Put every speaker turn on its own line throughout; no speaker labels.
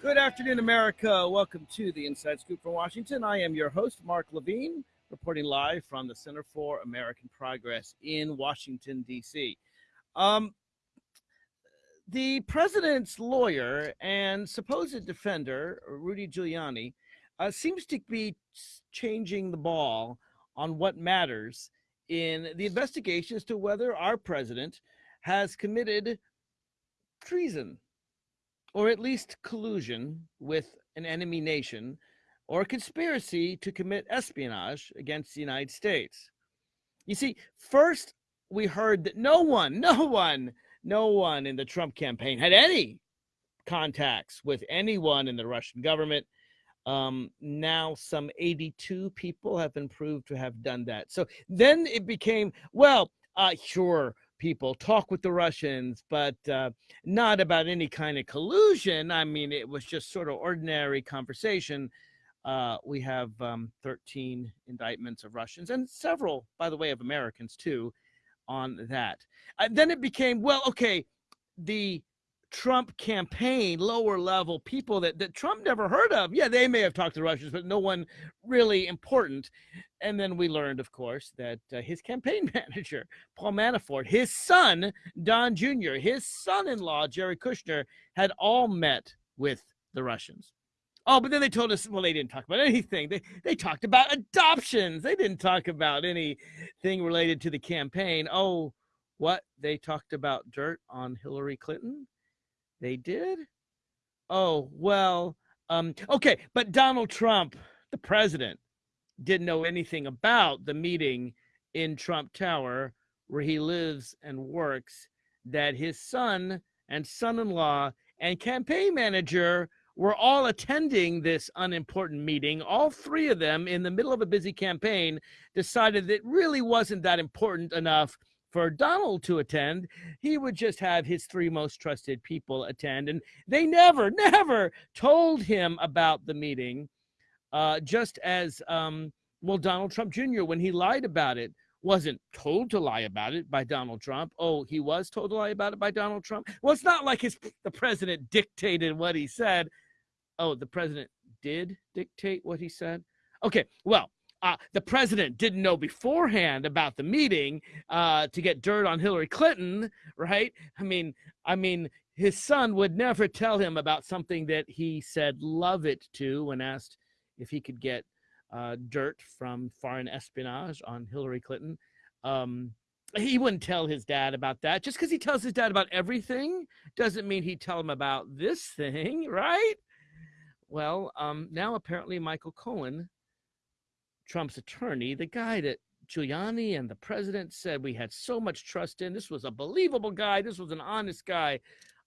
Good afternoon, America. Welcome to the Inside Scoop from Washington. I am your host, Mark Levine, reporting live from the Center for American Progress in Washington, D.C. Um, the president's lawyer and supposed defender, Rudy Giuliani, uh, seems to be changing the ball on what matters in the investigation as to whether our president has committed treason or at least collusion with an enemy nation or conspiracy to commit espionage against the United States. You see, first we heard that no one, no one, no one in the Trump campaign had any contacts with anyone in the Russian government. Um, now, some 82 people have been proved to have done that. So then it became, well, uh, sure, people talk with the Russians, but uh, not about any kind of collusion. I mean, it was just sort of ordinary conversation. Uh, we have um, 13 indictments of Russians and several, by the way, of Americans too, on that. Uh, then it became, well, okay, the Trump campaign, lower level people that, that Trump never heard of. Yeah, they may have talked to Russians, but no one really important. And then we learned, of course, that uh, his campaign manager, Paul Manafort, his son, Don Jr., his son in law, Jared Kushner, had all met with the Russians. Oh, but then they told us, well, they didn't talk about anything. They, they talked about adoptions. They didn't talk about anything related to the campaign. Oh, what? They talked about dirt on Hillary Clinton? They did? Oh, well, um, okay, but Donald Trump, the president, didn't know anything about the meeting in Trump Tower where he lives and works that his son and son-in-law and campaign manager were all attending this unimportant meeting. All three of them in the middle of a busy campaign decided that it really wasn't that important enough for Donald to attend, he would just have his three most trusted people attend. And they never, never told him about the meeting, uh, just as, um, well, Donald Trump Jr., when he lied about it, wasn't told to lie about it by Donald Trump. Oh, he was told to lie about it by Donald Trump. Well, it's not like his the president dictated what he said. Oh, the president did dictate what he said. Okay, well, uh, the president didn't know beforehand about the meeting uh, to get dirt on Hillary Clinton, right? I mean, I mean, his son would never tell him about something that he said love it to when asked if he could get uh, dirt from foreign espionage on Hillary Clinton. Um, he wouldn't tell his dad about that. Just because he tells his dad about everything doesn't mean he'd tell him about this thing, right? Well, um, now apparently Michael Cohen Trump's attorney, the guy that Giuliani and the president said we had so much trust in. This was a believable guy. This was an honest guy.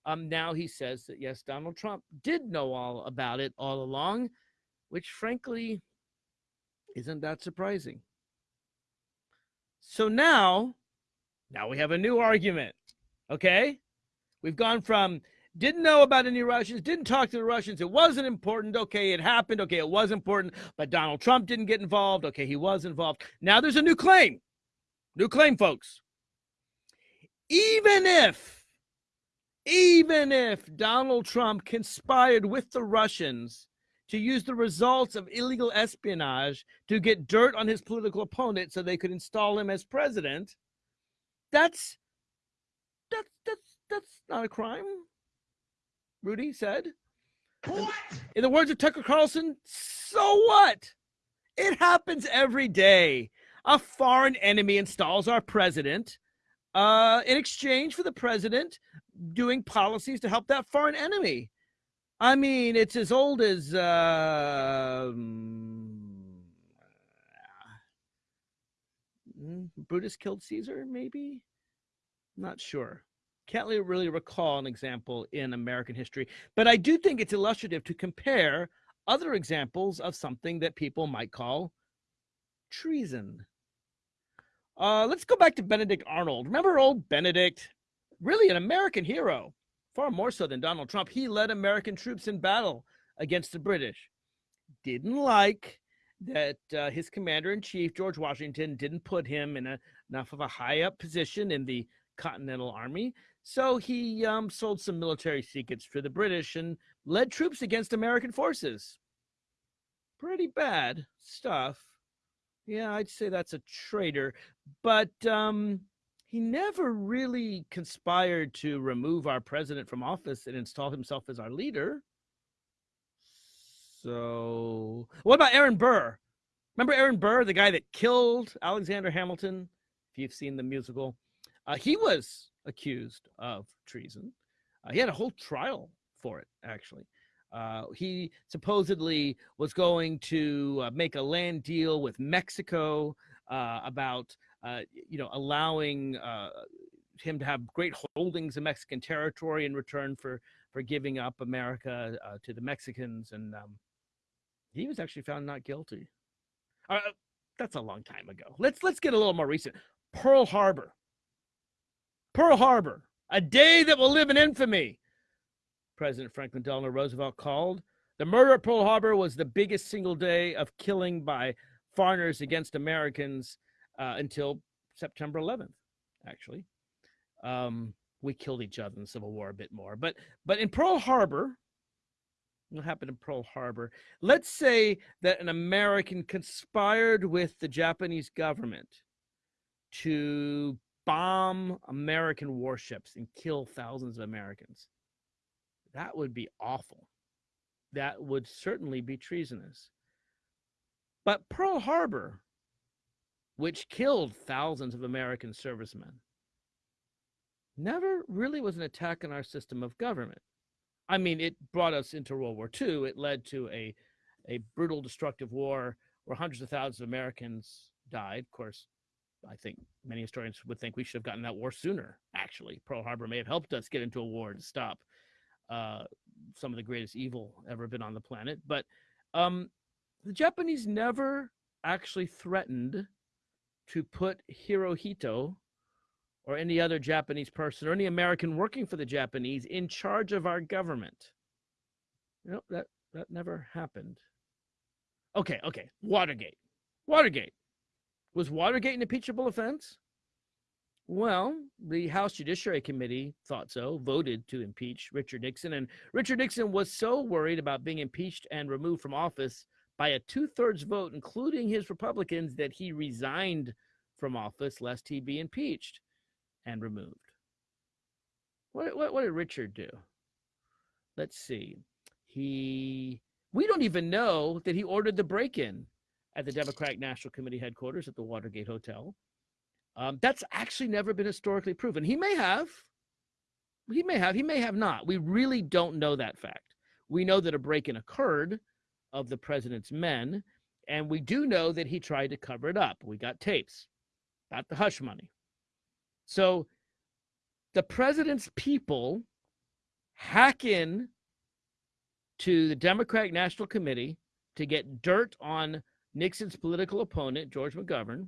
Um, now he says that yes, Donald Trump did know all about it all along, which frankly isn't that surprising. So now, now we have a new argument. Okay, we've gone from didn't know about any Russians, didn't talk to the Russians. It wasn't important. Okay, it happened. Okay, it was important, but Donald Trump didn't get involved. Okay, he was involved. Now there's a new claim. New claim, folks. Even if, even if Donald Trump conspired with the Russians to use the results of illegal espionage to get dirt on his political opponent so they could install him as president, that's that's that's that's not a crime. Rudy said. What? In the words of Tucker Carlson, so what? It happens every day. A foreign enemy installs our president uh, in exchange for the president doing policies to help that foreign enemy. I mean, it's as old as uh, Brutus killed Caesar, maybe? Not sure. Can't really recall an example in American history, but I do think it's illustrative to compare other examples of something that people might call treason. Uh, let's go back to Benedict Arnold. Remember old Benedict? Really an American hero, far more so than Donald Trump. He led American troops in battle against the British. Didn't like that uh, his commander in chief, George Washington, didn't put him in a, enough of a high up position in the Continental Army. So he um, sold some military secrets to the British and led troops against American forces. Pretty bad stuff. Yeah, I'd say that's a traitor. But um, he never really conspired to remove our president from office and install himself as our leader. So, what about Aaron Burr? Remember Aaron Burr, the guy that killed Alexander Hamilton? If you've seen the musical, uh, he was accused of treason. Uh, he had a whole trial for it, actually. Uh, he supposedly was going to uh, make a land deal with Mexico uh, about, uh, you know, allowing him to have great holdings in Mexican territory in return for for giving up America to the Mexicans, and um, he was actually found not guilty. Uh, that's a long time ago. Let's let's get a little more recent. Pearl Harbor. Pearl Harbor, a day that will live in infamy. President Franklin Delano Roosevelt called. The murder at Pearl Harbor was the biggest single day of killing by foreigners against Americans uh, until September 11th, actually. Um, we killed each other in the Civil War a bit more. But but in Pearl Harbor, what happened in Pearl Harbor? Let's say that an American conspired with the Japanese government to bomb American warships and kill thousands of Americans. That would be awful. That would certainly be treasonous. But Pearl Harbor, which killed thousands of American servicemen, never really was an attack on our system of government. I mean, it brought us into World War II. It led to a, a brutal, destructive war where hundreds of thousands of Americans died. Of course, I think many historians would think we should have gotten that war sooner. Actually, Pearl Harbor may have helped us get into a war to stop uh, some of the greatest evil ever been on the planet. But um, the Japanese never actually threatened to put Hirohito or any other Japanese person or any American working for the Japanese in charge of our government. You know, that, that never happened. Okay, okay. Watergate. Watergate. Was Watergate an impeachable offense? Well, the House Judiciary Committee thought so, voted to impeach Richard Nixon. And Richard Nixon was so worried about being impeached and removed from office by a two thirds vote, including his Republicans, that he resigned from office lest he be impeached and removed. What, what, what did Richard do? Let's see. He, we don't even know that he ordered the break in at the Democratic National Committee headquarters at the Watergate Hotel. Um, that's actually never been historically proven. He may have. He may have. He may have not. We really don't know that fact. We know that a break in occurred of the president's men, and we do know that he tried to cover it up. We got tapes about the hush money. So the president's people hack in to the Democratic National Committee to get dirt on Nixon's political opponent, George McGovern,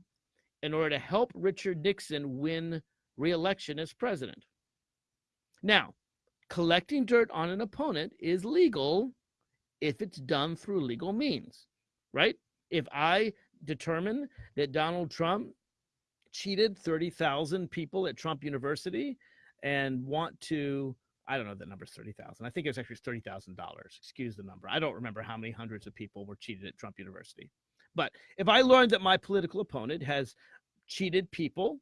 in order to help Richard Nixon win reelection as president. Now, collecting dirt on an opponent is legal if it's done through legal means, right? If I determine that Donald Trump cheated 30,000 people at Trump University and want to I don't know the number's 30,000. I think it was actually $30,000. Excuse the number. I don't remember how many hundreds of people were cheated at Trump University. But if I learn that my political opponent has cheated people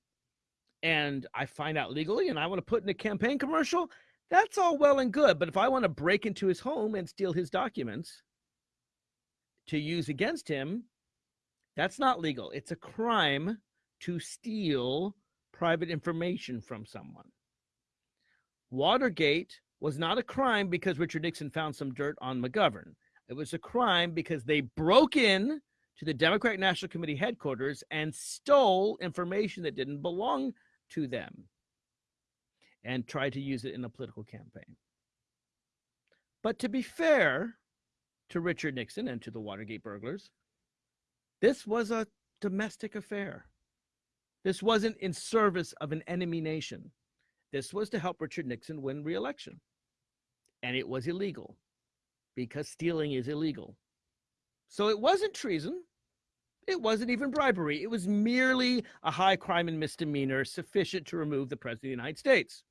and I find out legally and I want to put in a campaign commercial, that's all well and good. But if I want to break into his home and steal his documents to use against him, that's not legal. It's a crime to steal private information from someone. Watergate was not a crime because Richard Nixon found some dirt on McGovern. It was a crime because they broke in to the Democratic National Committee headquarters and stole information that didn't belong to them and tried to use it in a political campaign. But to be fair to Richard Nixon and to the Watergate burglars, this was a domestic affair. This wasn't in service of an enemy nation. This was to help Richard Nixon win re-election. And it was illegal because stealing is illegal. So it wasn't treason. It wasn't even bribery. It was merely a high crime and misdemeanor sufficient to remove the President of the United States.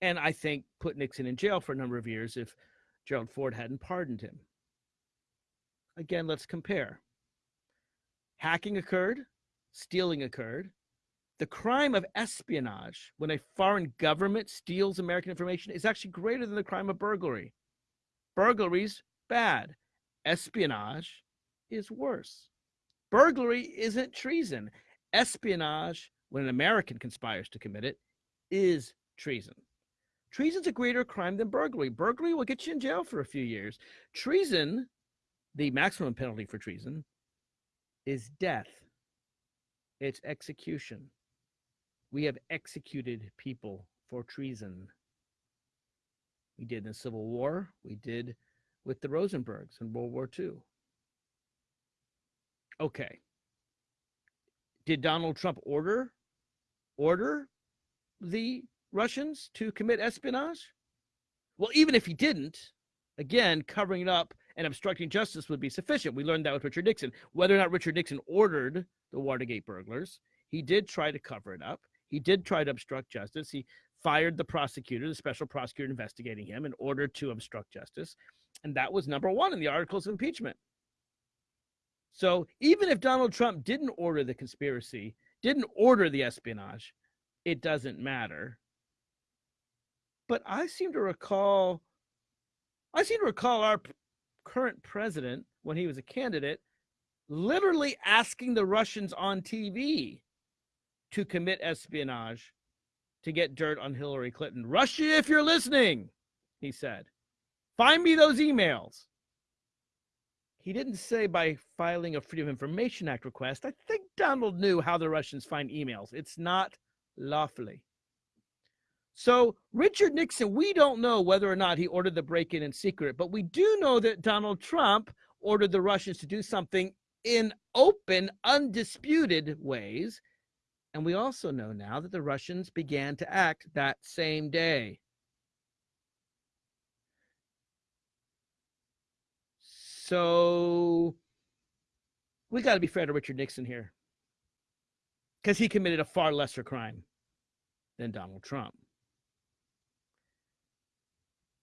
and I think put Nixon in jail for a number of years if Gerald Ford hadn't pardoned him. Again, let's compare. Hacking occurred, stealing occurred. The crime of espionage, when a foreign government steals American information, is actually greater than the crime of burglary. Burglary's bad. Espionage is worse. Burglary isn't treason. Espionage, when an American conspires to commit it, is treason. Treason's a greater crime than burglary. Burglary will get you in jail for a few years. Treason, the maximum penalty for treason, is death. It's execution. We have executed people for treason. We did in the Civil War. We did with the Rosenbergs in World War II. Okay. Did Donald Trump order order the Russians to commit espionage? Well, even if he didn't, again, covering it up and obstructing justice would be sufficient. We learned that with Richard Nixon. Whether or not Richard Nixon ordered the Watergate burglars, he did try to cover it up. He did try to obstruct justice. He fired the prosecutor, the special prosecutor investigating him, in order to obstruct justice. And that was number one in the articles of impeachment. So even if Donald Trump didn't order the conspiracy, didn't order the espionage, it doesn't matter. But I seem to recall, I seem to recall our current president, when he was a candidate, literally asking the Russians on TV to commit espionage to get dirt on Hillary Clinton. Russia, if you're listening, he said, find me those emails. He didn't say by filing a Freedom of Information Act request. I think Donald knew how the Russians find emails. It's not lawfully. So, Richard Nixon, we don't know whether or not he ordered the break in in secret, but we do know that Donald Trump ordered the Russians to do something in open, undisputed ways. And we also know now that the Russians began to act that same day. So we got to be fair to Richard Nixon here because he committed a far lesser crime than Donald Trump.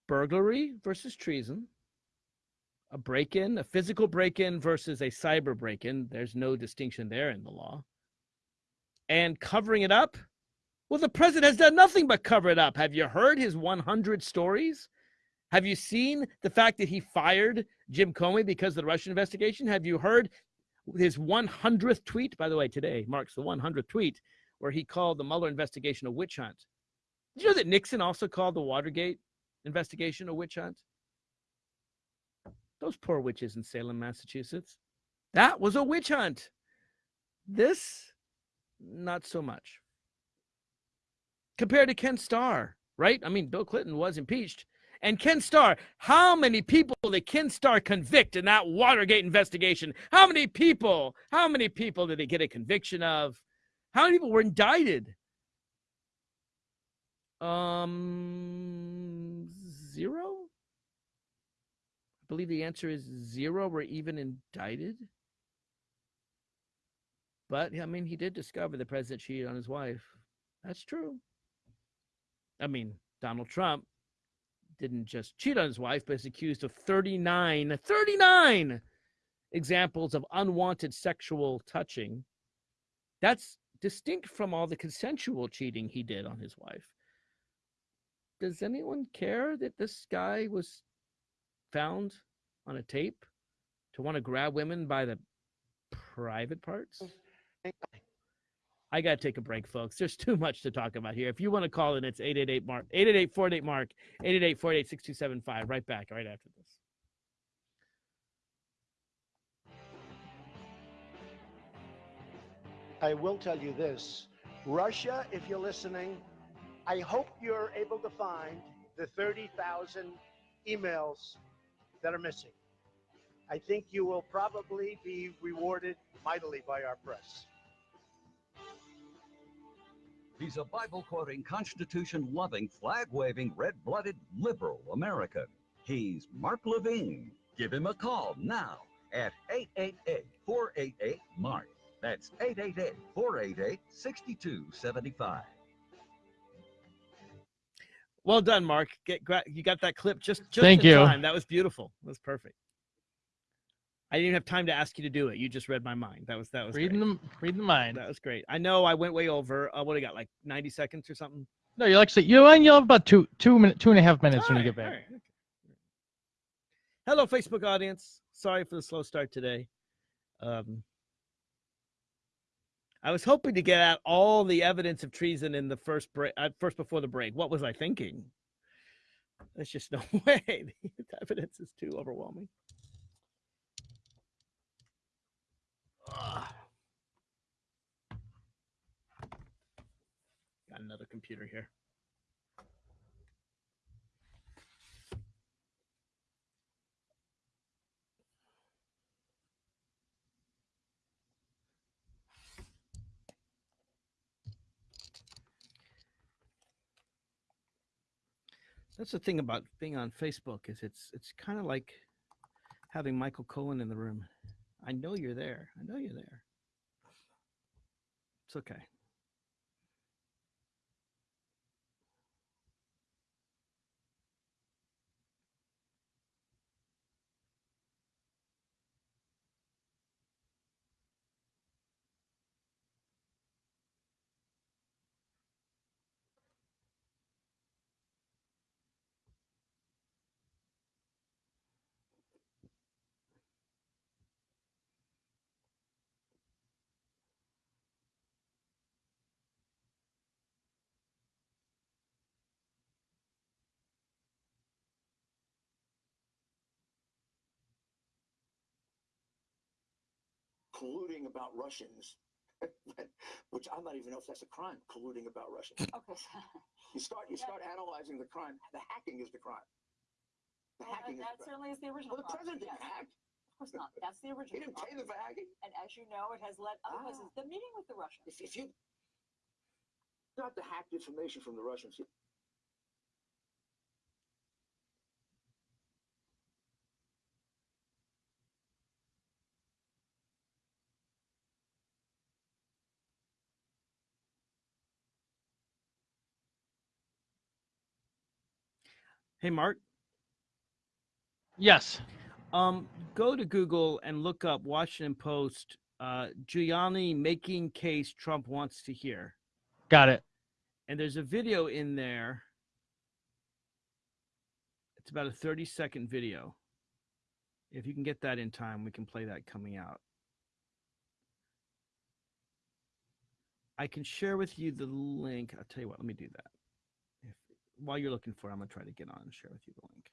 Burglary versus treason, a break in, a physical break in versus a cyber break in. There's no distinction there in the law. And covering it up. Well, the president has done nothing but cover it up. Have you heard his 100 stories? Have you seen the fact that he fired Jim Comey because of the Russian investigation? Have you heard his 100th tweet, by the way, today marks the 100th tweet, where he called the Mueller investigation a witch hunt. Did you know that Nixon also called the Watergate investigation a witch hunt? Those poor witches in Salem, Massachusetts. That was a witch hunt. This, not so much. Compared to Ken Starr, right? I mean, Bill Clinton was impeached, and Ken Starr, how many people did Ken Starr convict in that Watergate investigation? How many people? How many people did he get a conviction of? How many people were indicted? Um, zero. I believe the answer is zero were even indicted. But I mean, he did discover the president cheated on his wife. That's true. I mean, Donald Trump didn't just cheat on his wife, but is accused of 39, 39 examples of unwanted sexual touching. That's distinct from all the consensual cheating he did on his wife. Does anyone care that this guy was found on a tape to want to grab women by the private parts? I got to take a break, folks. There's too much to talk about here. If you want to call in, it's 888 Mark, 888 48 Mark, 888 48 6275. Right back, right after this.
I will tell you this Russia, if you're listening, I hope you're able to find the 30,000 emails that are missing. I think you will probably be rewarded mightily by our press.
He's a Bible quoting, Constitution loving, flag waving, red blooded liberal American. He's Mark Levine. Give him a call now at 888 488 Mark. That's 888 488 6275.
Well done, Mark. Get you got that clip just just
Thank
in
you.
time. That was beautiful. That was perfect. I didn't even have time to ask you to do it. You just read my mind. That was that was
Reading
great.
the reading the mind.
That was great. I know I went way over. Uh, what do you got? Like ninety seconds or something.
No, you actually you and you'll have about two two minute two and a half minutes when you get back.
okay. Hello, Facebook audience. Sorry for the slow start today. Um, I was hoping to get out all the evidence of treason in the first break, uh, first before the break. What was I thinking? There's just no way. The evidence is too overwhelming. Got another computer here. That's the thing about being on Facebook is it's it's kind of like having Michael Cohen in the room. I know you're there. I know you're there. It's okay.
Colluding about Russians, which I'm not even know if that's a crime, colluding about Russians.
Okay.
You start you
Yeah.
start analyzing the crime. The hacking is the crime. The
Well,
hacking
that, that
is the crime.
certainly is the original.
Well, the
crime.
president didn't
Yes,
hack.
Of course not. That's the original.
He
original.
didn't pay
crime.
them for hacking.
And as you know, it has led other
Ah.
places. The meeting with the Russians.
If, if you got the hacked information from the Russians,
Hey, Mark.
Yes.
Um, go to Google and look up Washington Post. Uh, Giuliani making case Trump wants to hear,
Got it.
and there's a video in there. It's about a 30 second video. If you can get that in time, we can play that coming out. I can share with you the link. I'll tell you what. Let me do that. While you're looking for it, I'm gonna try to get on and share with you the link.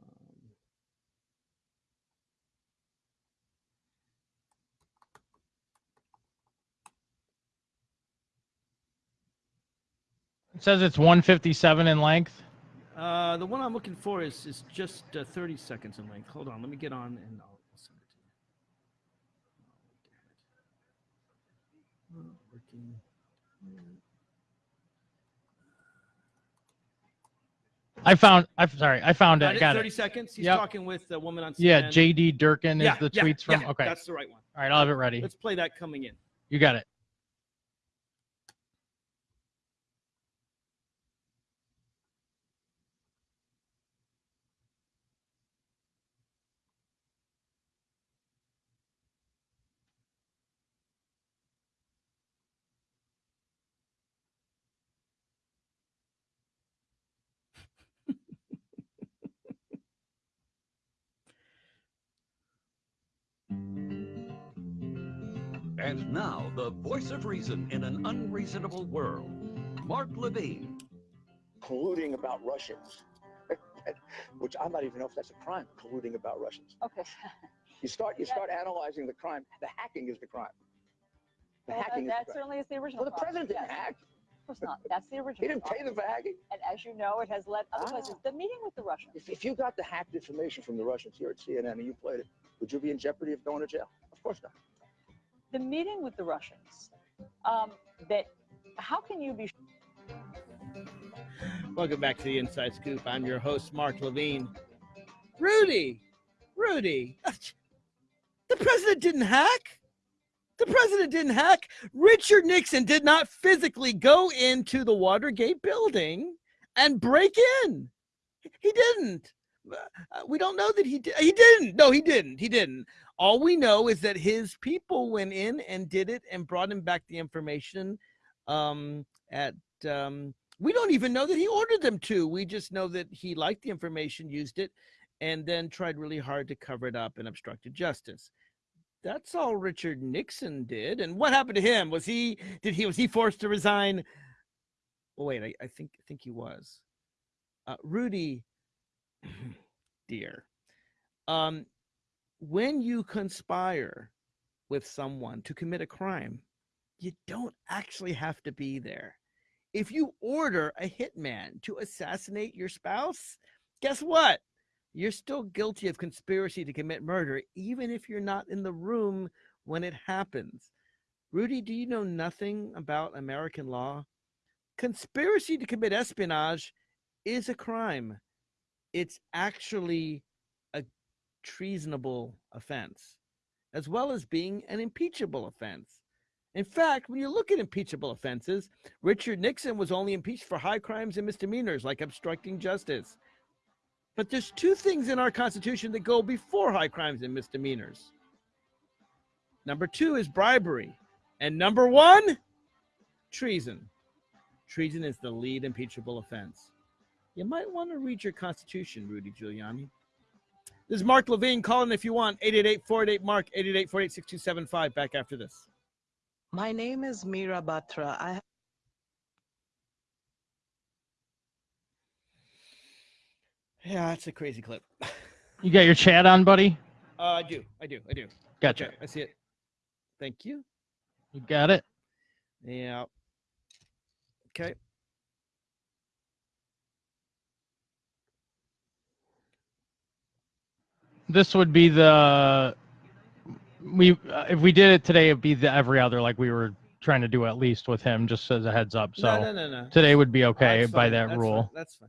Um,
It says it's 157 in length.
Uh, the one I'm looking for is is just uh, 30 seconds in length. Hold on, let me get on and I'll, I'll send it to you. Oh. Not working.
I found. I'm sorry. I found
Got
it. Got
30
it.
seconds. He's
Yep.
talking with the woman on CNN.
Yeah. JD Durkin is
yeah,
the
yeah,
tweets from.
yeah,
okay.
that's the right one.
All right. I'll have it ready.
Let's play that coming in.
You got it.
And now, the voice of reason in an unreasonable world, Mark Levine.
colluding about Russians, which I'm not even know if that's a crime, colluding about Russians.
Okay.
You start you
Yeah.
start analyzing the crime. The hacking is the crime. The
Well, that,
hacking
that
is the crime.
certainly is the original.
Well, the
crime.
president didn't
Yes,
hack.
Of course not. That's the original.
He didn't pay them for hacking.
And as you know, it has led other
Ah.
places. The meeting with the Russians.
If, if you got the hacked information from the Russians here at CNN and you played it, would you be in jeopardy of going to jail? Of course not.
The meeting with the Russians. Um, that. How can you be
Welcome back to the Inside Scoop. I'm your host, Mark Levine. Rudy, Rudy, the president didn't hack. The president didn't hack. Richard Nixon did not physically go into the Watergate building and break in. He didn't. Uh, we don't know that he did. He didn't. No, he didn't. He didn't. All we know is that his people went in and did it and brought him back the information um, at um, we don't even know that he ordered them to. We just know that he liked the information, used it, and then tried really hard to cover it up and obstructed justice. That's all Richard Nixon did. And what happened to him? Was he did he was he forced to resign? Oh wait, I, I think I think he was. Uh, Rudy, dear, um, when you conspire with someone to commit a crime, you don't actually have to be there if you order a hitman to assassinate your spouse, guess what? You're still guilty of conspiracy to commit murder, even if you're not in the room when it happens. Rudy, do you know nothing about American law? Conspiracy to commit espionage is a crime. It's actually treasonable offense, as well as being an impeachable offense. In fact, when you look at impeachable offenses, Richard Nixon was only impeached for high crimes and misdemeanors like obstructing justice. But there's two things in our Constitution that go before high crimes and misdemeanors. Number two is bribery. And number one, treason. Treason is the lead impeachable offense. You might want to read your Constitution, Rudy Giuliani. This is Mark Levine. calling if you want. 888 488 Mark, 888 488 6275. Back after this.
My name is Mira Batra. I
Yeah, that's a crazy clip.
You got your chat on, buddy?
Uh, I do. I do. I do.
Gotcha.
Okay, I see it. Thank you.
You got it?
Yeah. Okay.
This would be the we uh, if we did it today, it'd be the every other like we were trying to do at least with him, just as a heads up. So
no, no, no, no.
today would be okay
That's
by
fine.
that
That's
rule.
Fine. That's fine.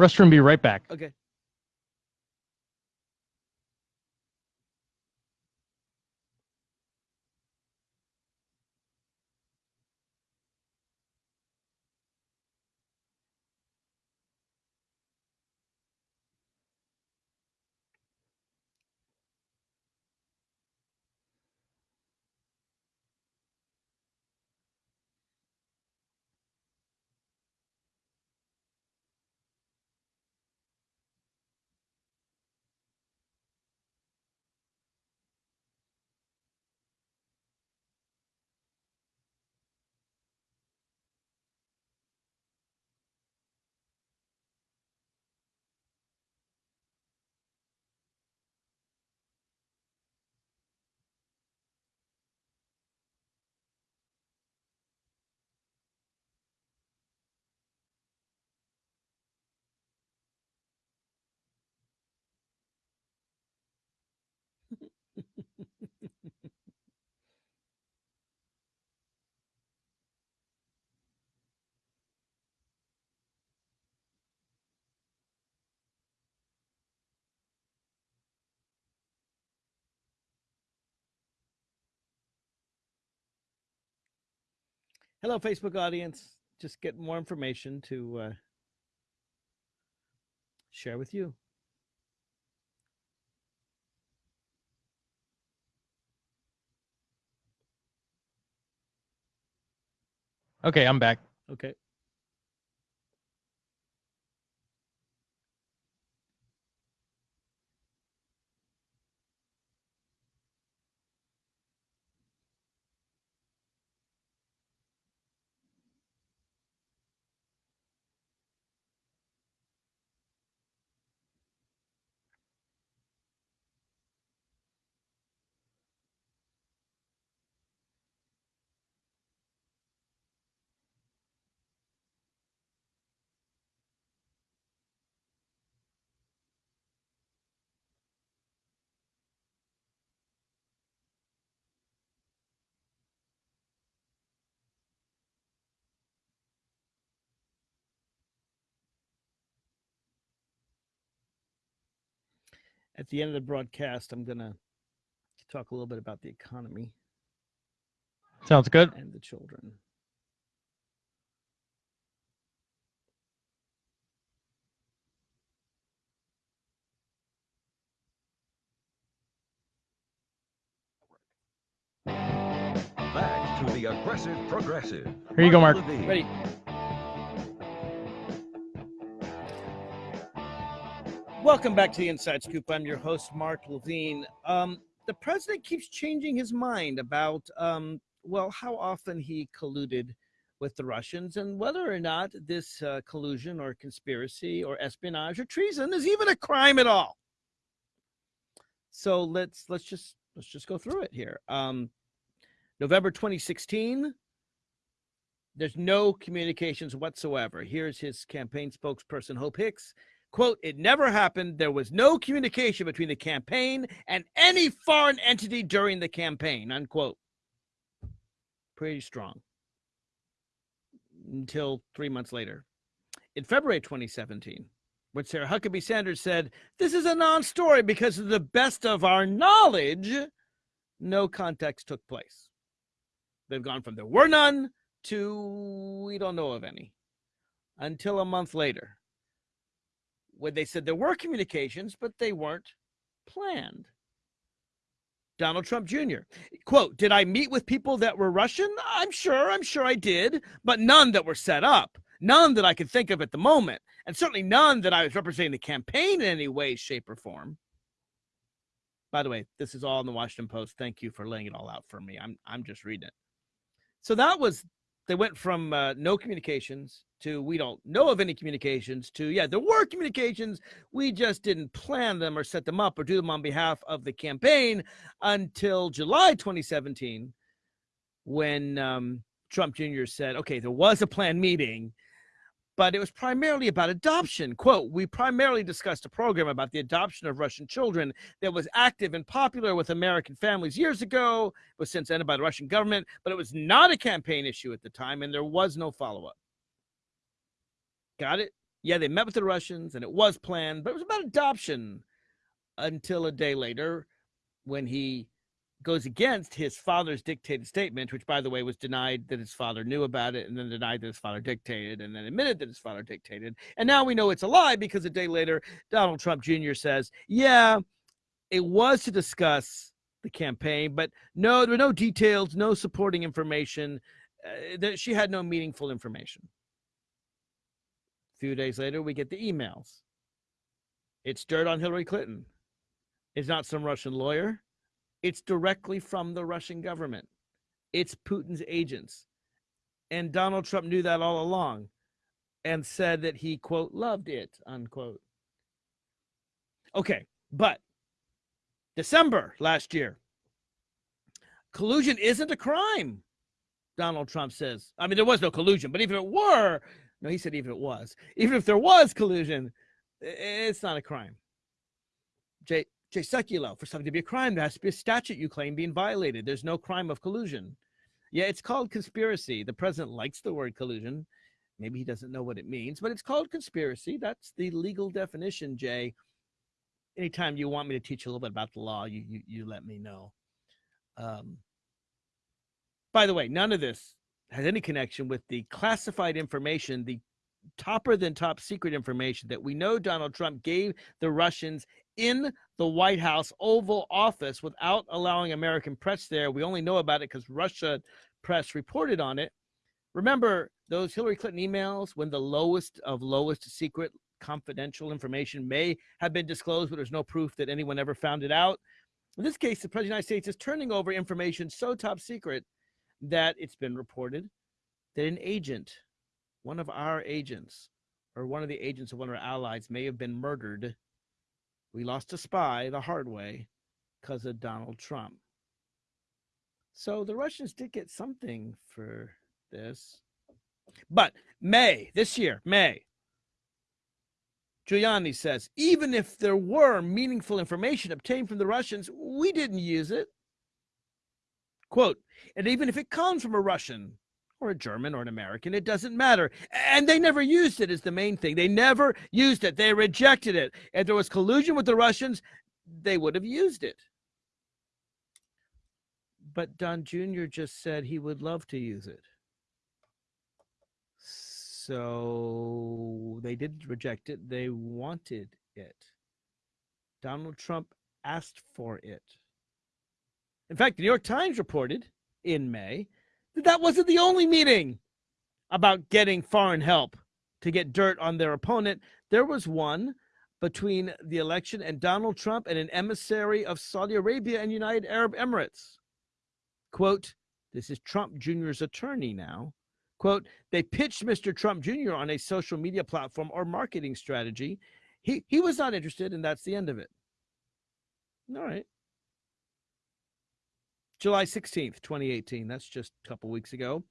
Restroom, be right back.
Okay. Hello, Facebook audience. Just get more information to uh, share with you.
Okay, I'm back.
Okay. At the end of the broadcast, I'm going to talk a little bit about the economy
Sounds good.
and the children.
Back to the aggressive progressive.
Here you go, Mark.
Ready? Welcome back to the Inside Scoop. I'm your host, Mark Levine. Um, the president keeps changing his mind about, um, well, how often he colluded with the Russians and whether or not this uh, collusion or conspiracy or espionage or treason is even a crime at all. So let's let's just let's just go through it here. Um, November 2016, there's no communications whatsoever. Here's his campaign spokesperson, Hope Hicks. Quote, it never happened. There was no communication between the campaign and any foreign entity during the campaign, unquote. Pretty strong. Until three months later. In February 2017, when Sarah Huckabee Sanders said, This is a non story because of the best of our knowledge, no context took place. They've gone from there were none to we don't know of any until a month later when they said there were communications, but they weren't planned. Donald Trump Jr. Quote, did I meet with people that were Russian? I'm sure, I'm sure I did, but none that were set up. None that I could think of at the moment. And certainly none that I was representing the campaign in any way, shape, or form. By the way, this is all in the Washington Post. Thank you for laying it all out for me. I'm I'm just reading it. So that was they went from uh, no communications to we don't know of any communications to yeah there were communications we just didn't plan them or set them up or do them on behalf of the campaign until july 2017 when um, trump jr said okay there was a planned meeting but it was primarily about adoption. Quote we primarily discussed a program about the adoption of russian children that was active and popular with american families years ago it was since ended by the russian government but it was not a campaign issue at the time and there was no follow-up Got it? Yeah, they met with the Russians and it was planned, but it was about adoption until a day later when he goes against his father's dictated statement, which, by the way, was denied that his father knew about it and then denied that his father dictated and then admitted that his father dictated. And now we know it's a lie because a day later, Donald Trump Jr. says, yeah, it was to discuss the campaign, but no, there were no details, no supporting information. Uh, that she had no meaningful information few days later, we get the emails. It's dirt on Hillary Clinton. It's not some Russian lawyer. It's directly from the Russian government. It's Putin's agents. And Donald Trump knew that all along and said that he, quote, loved it, unquote. Okay, but December last year, collusion isn't a crime, Donald Trump says. I mean, there was no collusion, but even if it were, no, he said even if it was, even if there was collusion, it's not a crime. Jay Jay Sekulow, for something to be a crime, there has to be a statute you claim being violated. There's no crime of collusion. Yeah, it's called conspiracy. The president likes the word collusion. Maybe he doesn't know what it means, but it's called conspiracy. That's the legal definition, Jay. Anytime you want me to teach a little bit about the law, you you, you let me know. Um, by the way, none of this has any connection with the classified information, the topper than top secret information that we know Donald Trump gave the Russians in the White House Oval Office without allowing American press there. We only know about it because Russia press reported on it. Remember those Hillary Clinton emails when the lowest of lowest secret confidential information may have been disclosed, but there's no proof that anyone ever found it out. In this case, the President of the United States is turning over information so top secret that it's been reported that an agent, one of our agents, or one of the agents of one of our allies may have been murdered. We lost a spy the hard way because of Donald Trump. So the Russians did get something for this. But May, this year, May, Giuliani says, even if there were meaningful information obtained from the Russians, we didn't use it. Quote, and even if it comes from a Russian or a German or an American, it doesn't matter. And they never used it, is the main thing. They never used it. They rejected it. If there was collusion with the Russians, they would have used it. But Don Jr. just said he would love to use it. So they didn't reject it. They wanted it. Donald Trump asked for it. In fact, the New York Times reported in May that that wasn't the only meeting about getting foreign help to get dirt on their opponent. There was one between the election and Donald Trump and an emissary of Saudi Arabia and United Arab Emirates. Quote, this is Trump Jr.'s attorney now. Quote, they pitched Mr. Trump Jr. on a social media platform or marketing strategy. He, he was not interested, and that's the end of it. All right. July 16th, 2018. That's just a couple weeks ago.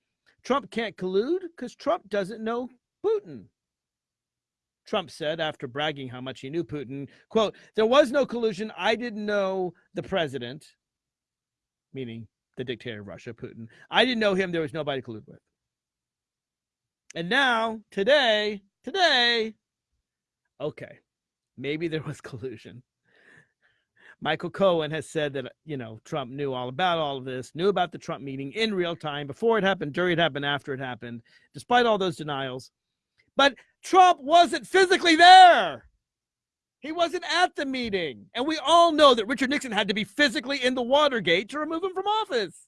Trump can't collude because Trump doesn't know Putin. Trump said after bragging how much he knew Putin, quote, there was no collusion. I didn't know the president, meaning the dictator of Russia, Putin. I didn't know him. There was nobody to collude with. And now, today, today, okay, maybe there was collusion. Michael Cohen has said that, you know, Trump knew all about all of this, knew about the Trump meeting in real time, before it happened, during it happened, after it happened, despite all those denials. But Trump wasn't physically there. He wasn't at the meeting. And we all know that Richard Nixon had to be physically in the Watergate to remove him from office.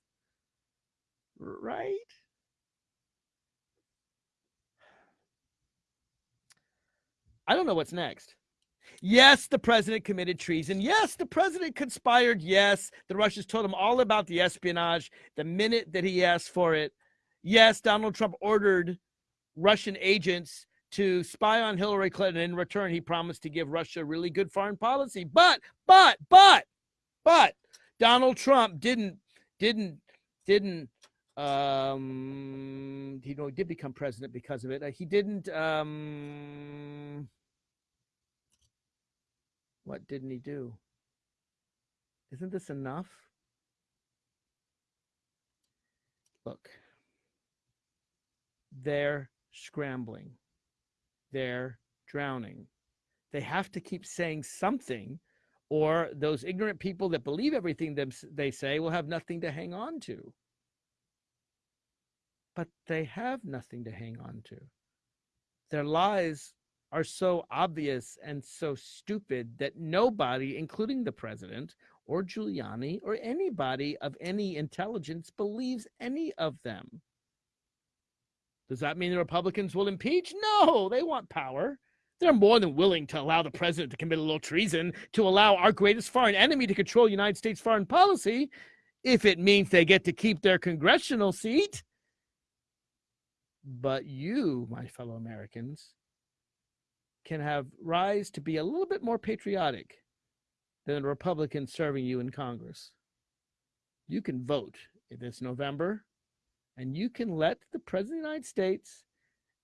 Right? I don't know what's next. Yes, the president committed treason. Yes, the president conspired. Yes, the Russians told him all about the espionage the minute that he asked for it. Yes, Donald Trump ordered Russian agents to spy on Hillary Clinton. In return, he promised to give Russia really good foreign policy. But, but, but, but Donald Trump didn't, didn't, didn't, um, you know, he did become president because of it. Uh, he didn't, um, what didn't he do? Isn't this enough? Look, they're scrambling, they're drowning. They have to keep saying something, or those ignorant people that believe everything they say will have nothing to hang on to. But they have nothing to hang on to. Their lies are so obvious and so stupid that nobody, including the president or Giuliani or anybody of any intelligence, believes any of them. Does that mean the Republicans will impeach? No, they want power. They're more than willing to allow the president to commit a little treason, to allow our greatest foreign enemy to control United States foreign policy, if it means they get to keep their congressional seat. But you, my fellow Americans, can have rise to be a little bit more patriotic than a Republican serving you in Congress. You can vote this November and you can let the President of the United States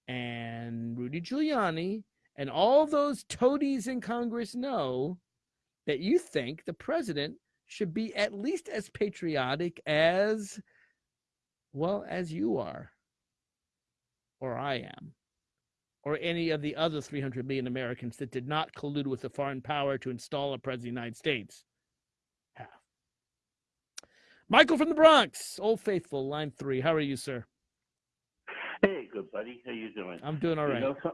and Rudy Giuliani and all those toadies in Congress know that you think the president should be at least as patriotic as, well, as you are or I am or any of the other 300 million Americans that did not collude with a foreign power to install a president of the United States have. Michael from the Bronx, Old Faithful, line three. How are you, sir?
Hey, good buddy. How you doing?
I'm doing all right.
You know, so,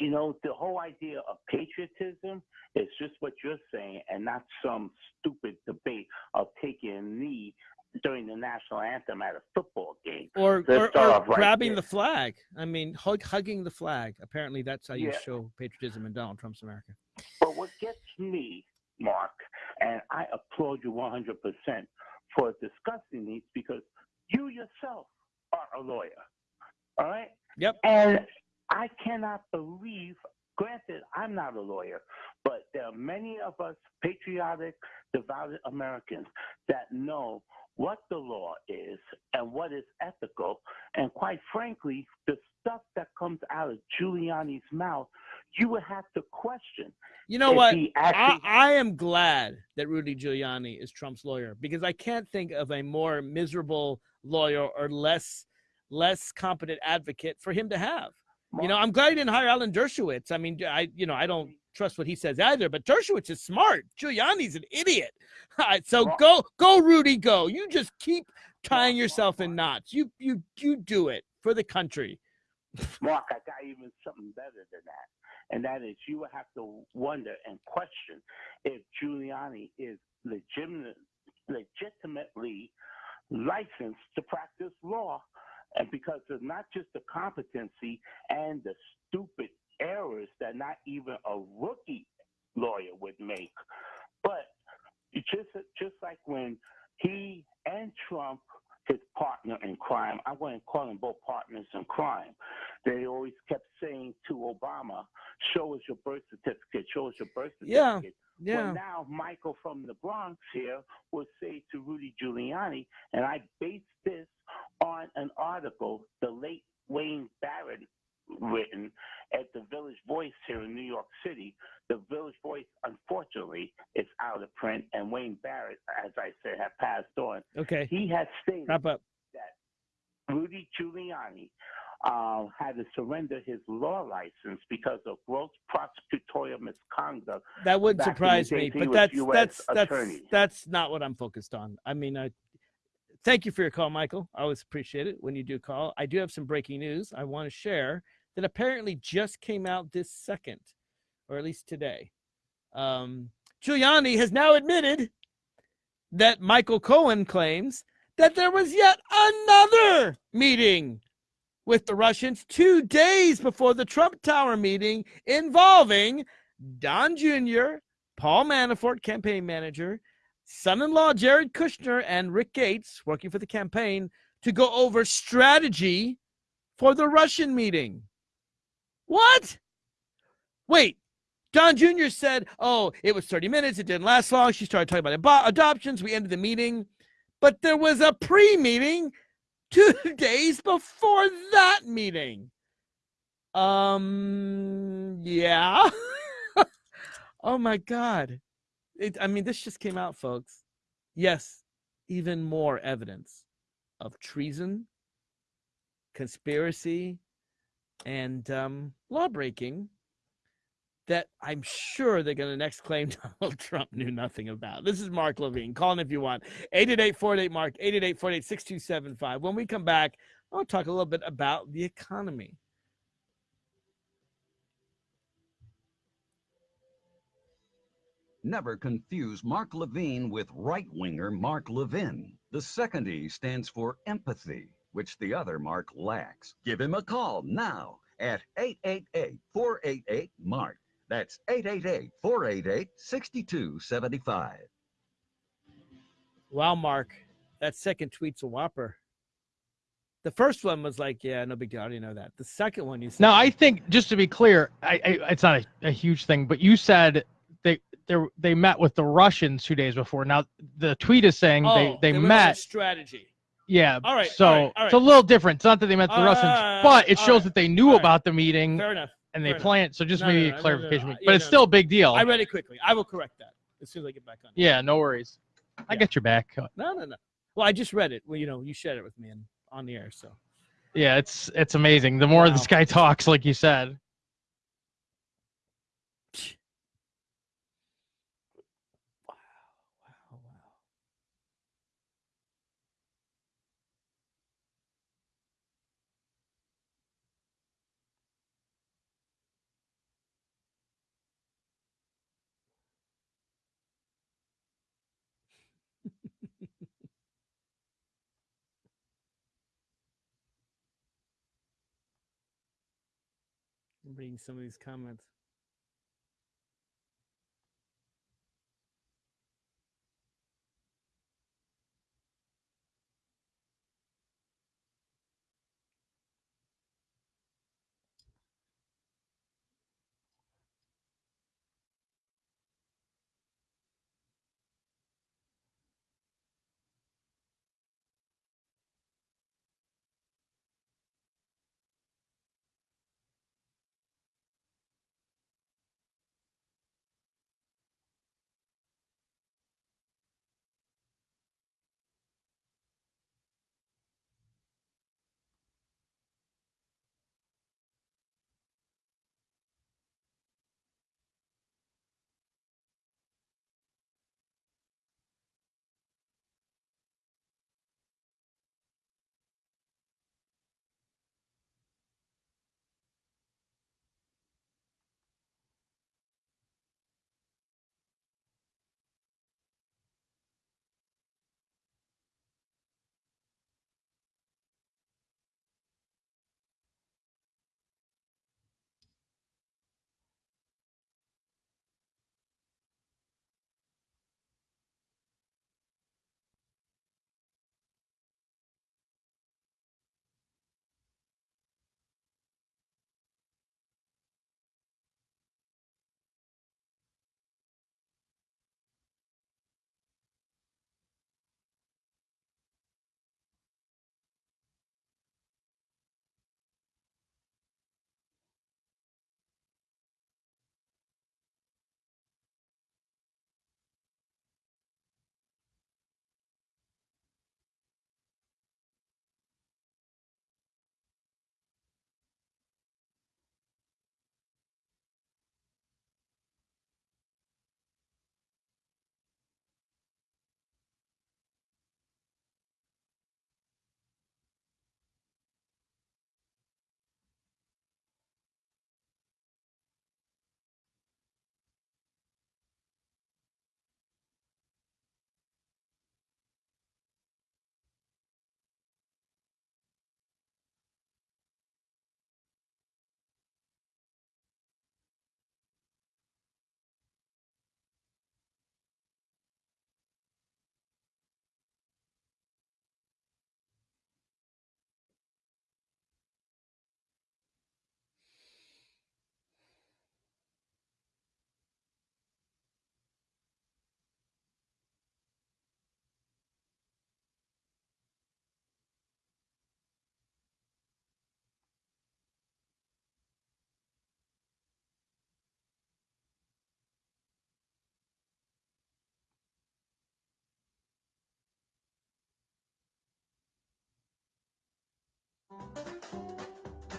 you know, the whole idea of patriotism is just what you're saying, and not some stupid debate of taking a knee during the national anthem at a football game.
Or, or, or
right
grabbing
there.
the flag. I mean, hug, hugging the flag. Apparently, that's how you
Yeah.
show patriotism in Donald Trump's America.
But what gets me, Mark, and I applaud you 100% for discussing these because you yourself are a lawyer. All right?
Yep.
And I cannot believe, granted, I'm not a lawyer, but there are many of us patriotic, devout Americans that know what the law is and what is ethical. And quite frankly, the stuff that comes out of Giuliani's mouth, you would have to question.
You know what?
he
I, I am glad that Rudy Giuliani is Trump's lawyer because I can't think of a more miserable lawyer or less less competent advocate for him to have. You know, I'm glad he didn't hire Alan Dershowitz. I mean, I you know, I don't trust what he says either. But Dershowitz is smart. Giuliani's an idiot. All right, so go, go, Rudy, go. You just keep tying yourself in knots. You, you, you do it for the country.
Mark, I got even something better than that. And that is you would have to wonder and question if Giuliani is legitimate, legitimately licensed to practice law. And because of not just the competency and the stupid errors that not even a rookie lawyer would make, but just just like when he and Trump, his partner in crime, I wouldn't call them both partners in crime. They always kept saying to Obama, "Show us your birth certificate. Show us your birth certificate."
Yeah,
certificate."
Yeah.
Well, now Michael from the Bronx here will say to Rudy Giuliani, and I base this on an article the late Wayne Barrett written at the Village Voice here in New York City. The Village Voice, unfortunately, is out of print, and Wayne Barrett, as I said, had passed on.
Okay.
He has stated
Wrap up.
that Rudy Giuliani uh, had to surrender his law license because of gross prosecutorial misconduct
That wouldn't
back in the
surprise me, but that's that's that's that's not what I'm focused on. I mean, I thank you for your call, Michael. I always appreciate it when you do call. I do have some breaking news I want to share that apparently just came out this second, or at least today. Um, Giuliani has now admitted that Michael Cohen claims that there was yet another meeting with the Russians two days before the Trump Tower meeting involving Don Jr., Paul Manafort, campaign manager, son in law Jared Kushner, and Rick Gates, working for the campaign, to go over strategy for the Russian meeting. What? Wait, Don Jr. said, oh, it was 30 minutes. It didn't last long. She started talking about adoptions. We ended the meeting. But there was a pre meeting two days before that meeting. Um, yeah. oh my God. It, I mean, this just came out, folks. Yes, even more evidence of treason, conspiracy, and um, law breaking that I'm sure they're going to next claim Donald Trump knew nothing about. This is Mark Levine. Call if you want. 888 Mark, 888 6275 When we come back, I'll talk a little bit about the economy.
Never confuse Mark Levine with right winger Mark Levin. The second E stands for empathy, which the other Mark lacks. Give him a call now at 888 488 Mark. That's 888 488 6275.
Wow, Mark, that second tweet's a whopper. The first one was like, yeah, no big deal. I already know that. The second one, you said,
No, I think just to be clear, I, I it's not a, a huge thing, but you said they they they met with the Russians two days before. Now the tweet is saying
oh,
they they
went over
met.
strategy.
Yeah.
All right,
So
all right, all
it's a little different. It's not that they met the
All
Russians,
uh,
but it shows
right,
that they knew
right.
about the meeting
Fair enough.
and they planned. So just
No,
maybe
no, no,
clarification. but
yeah,
it's still a big deal.
I read it quickly. I will correct that as soon as I get back on.
yeah, no worries. I
Yeah.
get your back.
No, no, no. Well, I just read it. Well, you know, you shared it with me and on the air. So
Yeah, it's it's amazing. The more
Wow.
this guy talks, like you said.
Reading some of these comments.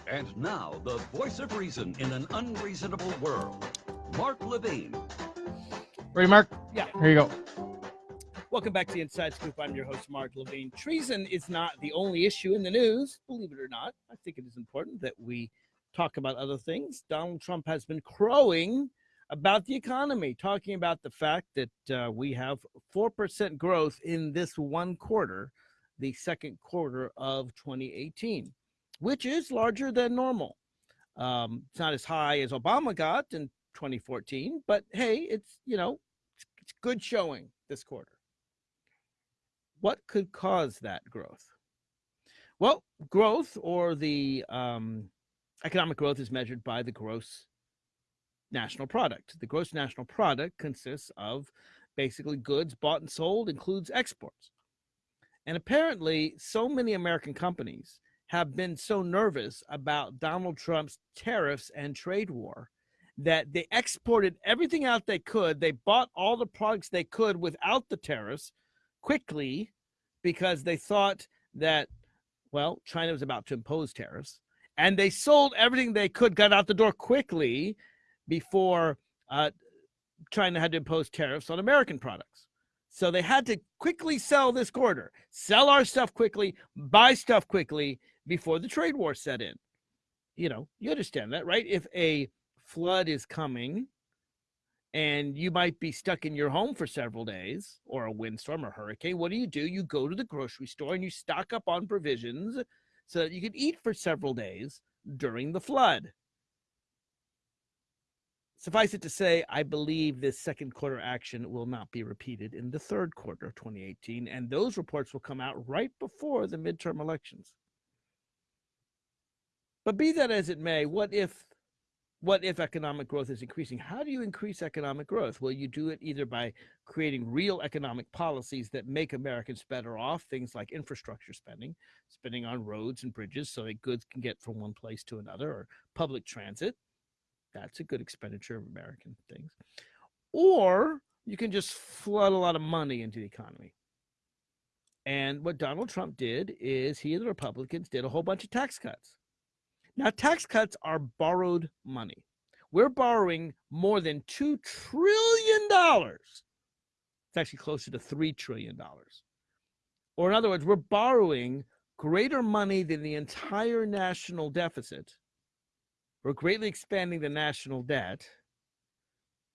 And now, the voice of reason in an unreasonable world, Mark Levine.
Ready, Mark?
Yeah.
Here you go.
Welcome back to the Inside Scoop. I'm your host, Mark Levine. Treason is not the only issue in the news, believe it or not. I think it is important that we talk about other things. Donald Trump has been crowing about the economy, talking about the fact that uh, we have 4% growth in this one quarter, the second quarter of 2018, which is larger than normal. Um, it's not as high as Obama got in 2014, but hey, it's, you know, it's, it's good showing this quarter. What could cause that growth? Well, growth or the um, economic growth is measured by the gross national product. The gross national product consists of basically goods bought and sold, includes exports. And apparently, so many American companies have been so nervous about Donald Trump's tariffs and trade war that they exported everything out they could. They bought all the products they could without the tariffs quickly because they thought that, well, China was about to impose tariffs. And they sold everything they could, got out the door quickly before uh, China had to impose tariffs on American products. So they had to quickly sell this quarter, sell our stuff quickly, buy stuff quickly before the trade war set in. You know, you understand that, right? If a flood is coming and you might be stuck in your home for several days or a windstorm or hurricane, what do you do? You go to the grocery store and you stock up on provisions so that you can eat for several days during the flood. Suffice it to say, I believe this second quarter action will not be repeated in the third quarter of 2018, and those reports will come out right before the midterm elections. But be that as it may, what if what if economic growth is increasing? How do you increase economic growth? Well, you do it either by creating real economic policies that make Americans better off, things like infrastructure spending, spending on roads and bridges so that goods can get from one place to another, or public transit. That's a good expenditure of American things. Or you can just flood a lot of money into the economy. And what Donald Trump did is he and the Republicans did a whole bunch of tax cuts now, tax cuts are borrowed money. We're borrowing more than $2 trillion. It's actually closer to $3 trillion. Or, in other words, we're borrowing greater money than the entire national deficit. We're greatly expanding the national debt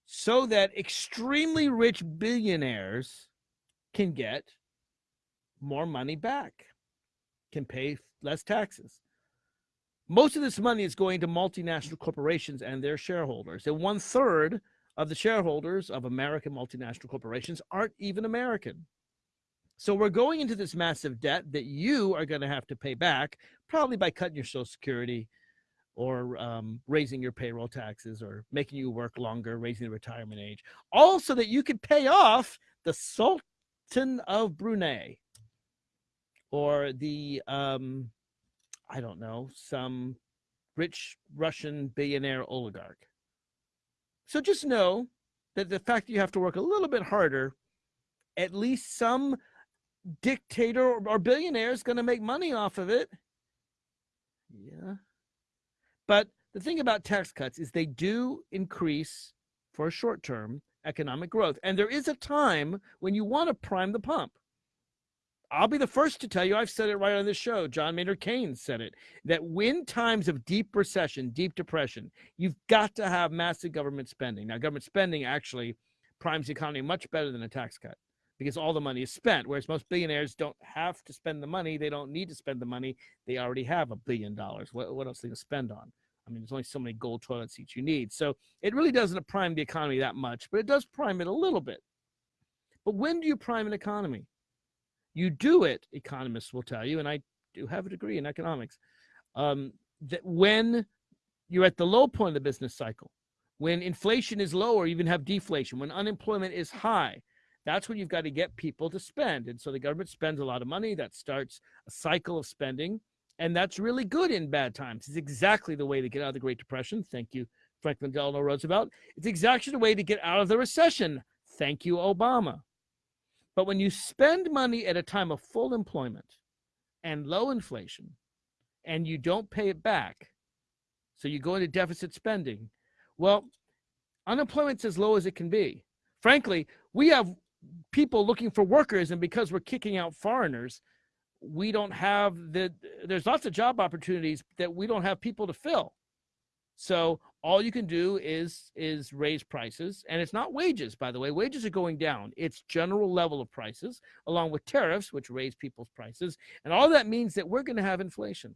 so that extremely rich billionaires can get more money back, can pay less taxes. Most of this money is going to multinational corporations and their shareholders. And one third of the shareholders of American multinational corporations aren't even American. So we're going into this massive debt that you are going to have to pay back, probably by cutting your Social Security or um, raising your payroll taxes or making you work longer, raising the retirement age, all so that you could pay off the Sultan of Brunei or the um, I don't know, some rich Russian billionaire oligarch. So just know that the fact that you have to work a little bit harder, at least some dictator or billionaire is going to make money off of it. Yeah. But the thing about tax cuts is they do increase for a short term economic growth. And there is a time when you want to prime the pump. I'll be the first to tell you, I've said it right on this show. John Maynard Keynes said it that when times of deep recession, deep depression, you've got to have massive government spending. Now, government spending actually primes the economy much better than a tax cut because all the money is spent. Whereas most billionaires don't have to spend the money, they don't need to spend the money. They already have a billion dollars. What, what else are they going to spend on? I mean, there's only so many gold toilet seats you need. So it really doesn't prime the economy that much, but it does prime it a little bit. But when do you prime an economy? You do it, economists will tell you, and I do have a degree in economics, um, that when you're at the low point of the business cycle, when inflation is low or even have deflation, when unemployment is high, that's when you've got to get people to spend. And so the government spends a lot of money. That starts a cycle of spending. And that's really good in bad times. It's exactly the way to get out of the Great Depression. Thank you, Franklin Delano Roosevelt. It's exactly the way to get out of the recession. Thank you, Obama. But when you spend money at a time of full employment and low inflation, and you don't pay it back, so you go into deficit spending, well, unemployment's as low as it can be. Frankly, we have people looking for workers, and because we're kicking out foreigners, we don't have the there's lots of job opportunities that we don't have people to fill. So all you can do is is raise prices and it's not wages by the way. Wages are going down. It's general level of prices along with tariffs which raise people's prices and all that means that we're going to have inflation.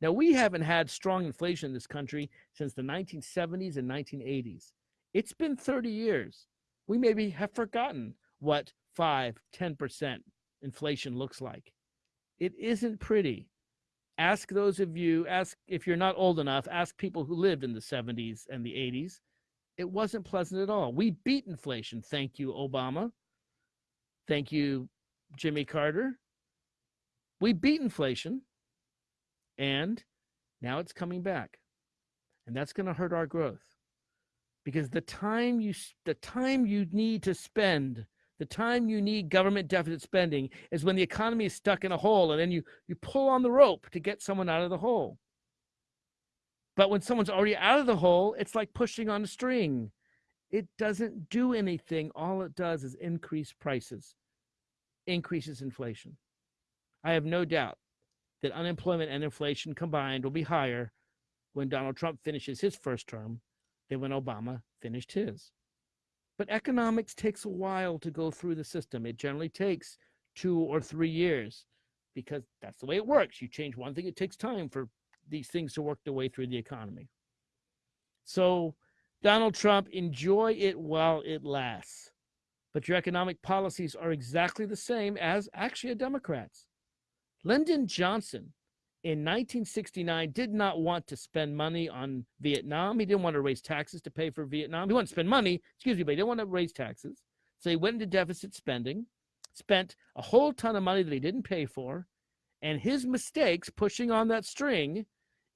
Now we haven't had strong inflation in this country since the 1970s and 1980s it's been 30 years we maybe have forgotten what 5 10% inflation looks like. It isn't pretty. Ask those of you ask if you're not old enough ask people who lived in the 70s and the 80s it wasn't pleasant at all. We beat inflation. Thank you obama. Thank you jimmy carter. We beat inflation and now it's coming back and that's going to hurt our growth because the time you the time you need to spend the time you need government deficit spending is when the economy is stuck in a hole and then you, you pull on the rope to get someone out of the hole. But when someone's already out of the hole, it's like pushing on a string. It doesn't do anything. All it does is increase prices, increases inflation. I have no doubt that unemployment and inflation combined will be higher when Donald Trump finishes his first term than when Obama finished his. But economics takes a while to go through the system. It generally takes two or three years because that's the way it works. You change one thing, it takes time for these things to work their way through the economy. So, Donald Trump, enjoy it while it lasts. But your economic policies are exactly the same as actually a Democrat's. Lyndon Johnson in 1969 did not want to spend money on Vietnam. He didn't want to raise taxes to pay for Vietnam. He wanted to spend money, excuse me, but he didn't want to raise taxes. So he went into deficit spending, spent a whole ton of money that he didn't pay for, and his mistakes pushing on that string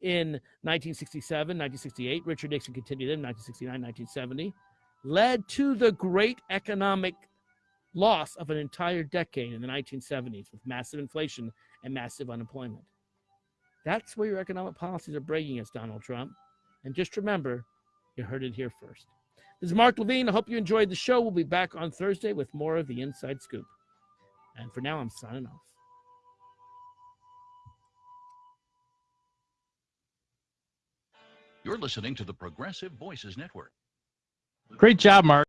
in 1967, 1968, Richard Nixon continued in 1969, 1970, led to the great economic loss of an entire decade in the 1970s with massive inflation and massive unemployment. That's where your economic policies are breaking us, Donald Trump. And just remember, you heard it here first. This is Mark Levine. I hope you enjoyed the show. We'll be back on Thursday with more of the Inside Scoop. And for now, I'm signing off.
You're listening to the Progressive Voices Network.
Great job, Mark.